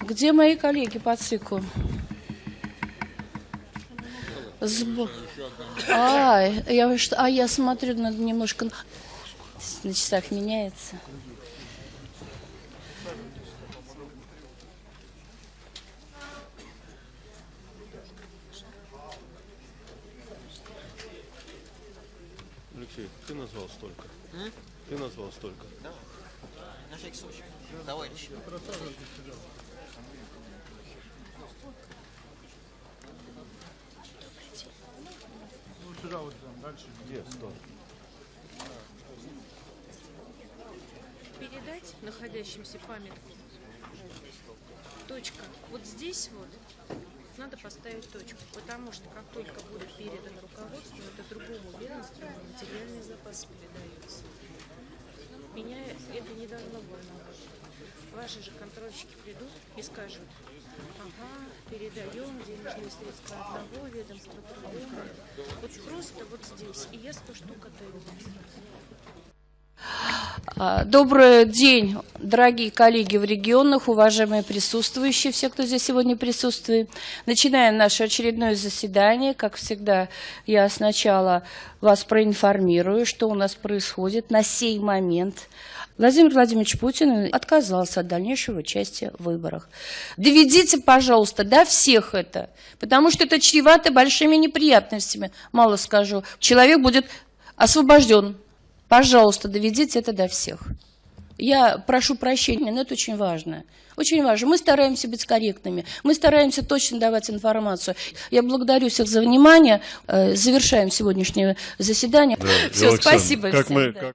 Где мои коллеги по циклу? Сб- А, я, что- а я смотрю, надо немножко на- часах меняется. Алексей, ты назвал столько. Ты назвал столько. На всякий случай. Товарищи. Где? Сто. передать находящимся памятку. Точка. Вот здесь вот надо поставить точку, потому что как только будет передан руководству, это другому ведомству материальный запас передается. Меня это не должно волновать. Ваши же контрольщики придут и скажут, ага, передаем денежные средства одного ведомства другому. Вот просто вот здесь. И я сто штук отдаю. А, Добрый день, дорогие коллеги в регионах, уважаемые присутствующие, все, кто здесь сегодня присутствует. Начинаем наше очередное заседание. Как всегда, я сначала вас проинформирую, что у нас происходит на сей момент. Владимир Владимирович Путин отказался от дальнейшего участия в выборах. Доведите, пожалуйста, до всех это, потому что это чревато большими неприятностями, мало скажу. Человек будет освобожден Пожалуйста, доведите это до всех. Я прошу прощения, но это очень важно. Очень важно. Мы стараемся быть корректными, мы стараемся точно давать информацию. Я благодарю всех за внимание. Э, Завершаем сегодняшнее заседание. Все, Александр, спасибо Как всем, мы, да. как